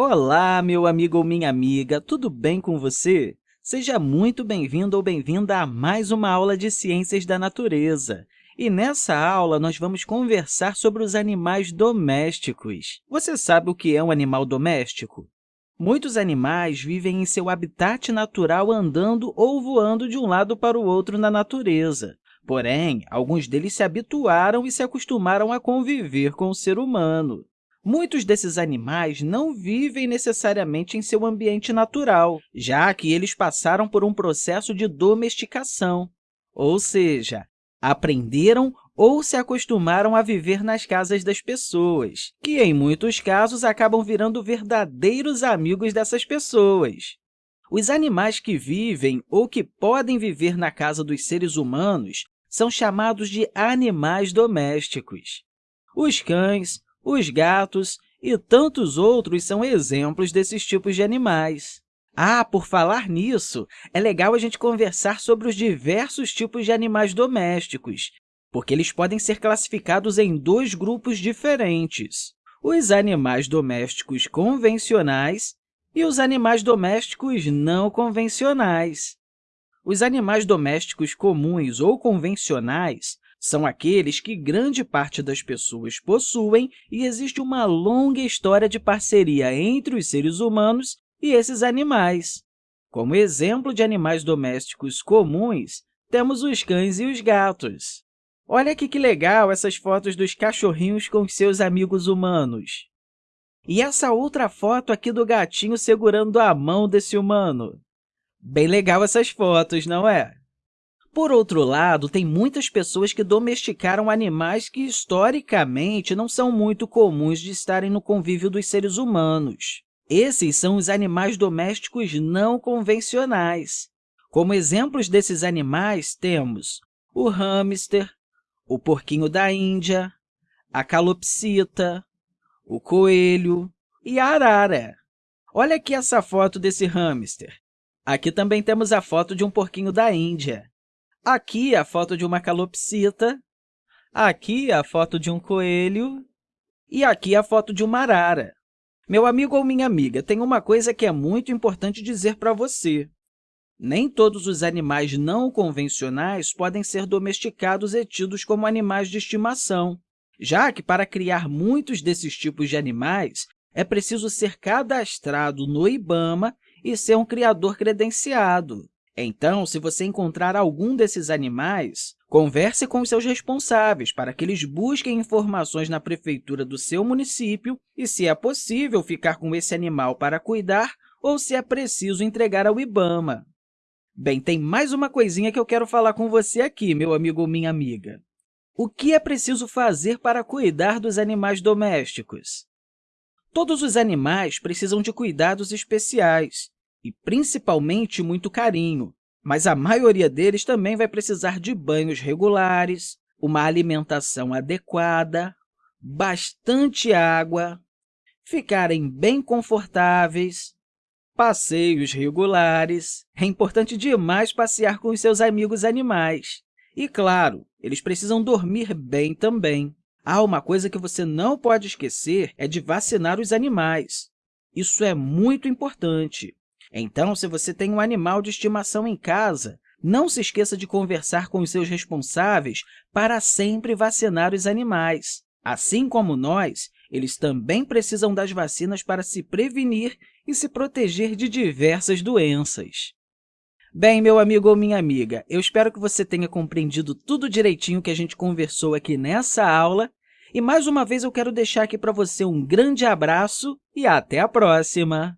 Olá, meu amigo ou minha amiga, tudo bem com você? Seja muito bem-vindo ou bem-vinda a mais uma aula de Ciências da Natureza. E nessa aula, nós vamos conversar sobre os animais domésticos. Você sabe o que é um animal doméstico? Muitos animais vivem em seu habitat natural andando ou voando de um lado para o outro na natureza. Porém, alguns deles se habituaram e se acostumaram a conviver com o ser humano. Muitos desses animais não vivem necessariamente em seu ambiente natural, já que eles passaram por um processo de domesticação, ou seja, aprenderam ou se acostumaram a viver nas casas das pessoas, que, em muitos casos, acabam virando verdadeiros amigos dessas pessoas. Os animais que vivem ou que podem viver na casa dos seres humanos são chamados de animais domésticos. Os cães, os gatos e tantos outros são exemplos desses tipos de animais. Ah, por falar nisso, é legal a gente conversar sobre os diversos tipos de animais domésticos, porque eles podem ser classificados em dois grupos diferentes, os animais domésticos convencionais e os animais domésticos não convencionais. Os animais domésticos comuns ou convencionais são aqueles que grande parte das pessoas possuem e existe uma longa história de parceria entre os seres humanos e esses animais. Como exemplo de animais domésticos comuns, temos os cães e os gatos. Olha aqui que legal essas fotos dos cachorrinhos com seus amigos humanos. E essa outra foto aqui do gatinho segurando a mão desse humano. Bem legal essas fotos, não é? Por outro lado, tem muitas pessoas que domesticaram animais que, historicamente, não são muito comuns de estarem no convívio dos seres humanos. Esses são os animais domésticos não convencionais. Como exemplos desses animais, temos o hamster, o porquinho da Índia, a calopsita, o coelho e a arara. Olha aqui essa foto desse hamster. Aqui também temos a foto de um porquinho da Índia. Aqui a foto de uma calopsita. Aqui a foto de um coelho. E aqui a foto de uma arara. Meu amigo ou minha amiga, tem uma coisa que é muito importante dizer para você. Nem todos os animais não convencionais podem ser domesticados e tidos como animais de estimação, já que, para criar muitos desses tipos de animais, é preciso ser cadastrado no IBAMA e ser um criador credenciado. Então, se você encontrar algum desses animais, converse com os seus responsáveis para que eles busquem informações na prefeitura do seu município e, se é possível, ficar com esse animal para cuidar ou se é preciso entregar ao IBAMA. Bem, tem mais uma coisinha que eu quero falar com você aqui, meu amigo ou minha amiga. O que é preciso fazer para cuidar dos animais domésticos? Todos os animais precisam de cuidados especiais e, principalmente, muito carinho, mas a maioria deles também vai precisar de banhos regulares, uma alimentação adequada, bastante água, ficarem bem confortáveis, passeios regulares. É importante demais passear com os seus amigos animais. E, claro, eles precisam dormir bem também. Ah, uma coisa que você não pode esquecer é de vacinar os animais. Isso é muito importante. Então, se você tem um animal de estimação em casa, não se esqueça de conversar com os seus responsáveis para sempre vacinar os animais. Assim como nós, eles também precisam das vacinas para se prevenir e se proteger de diversas doenças. Bem, meu amigo ou minha amiga, eu espero que você tenha compreendido tudo direitinho que a gente conversou aqui nessa aula e, mais uma vez, eu quero deixar aqui para você um grande abraço e até a próxima!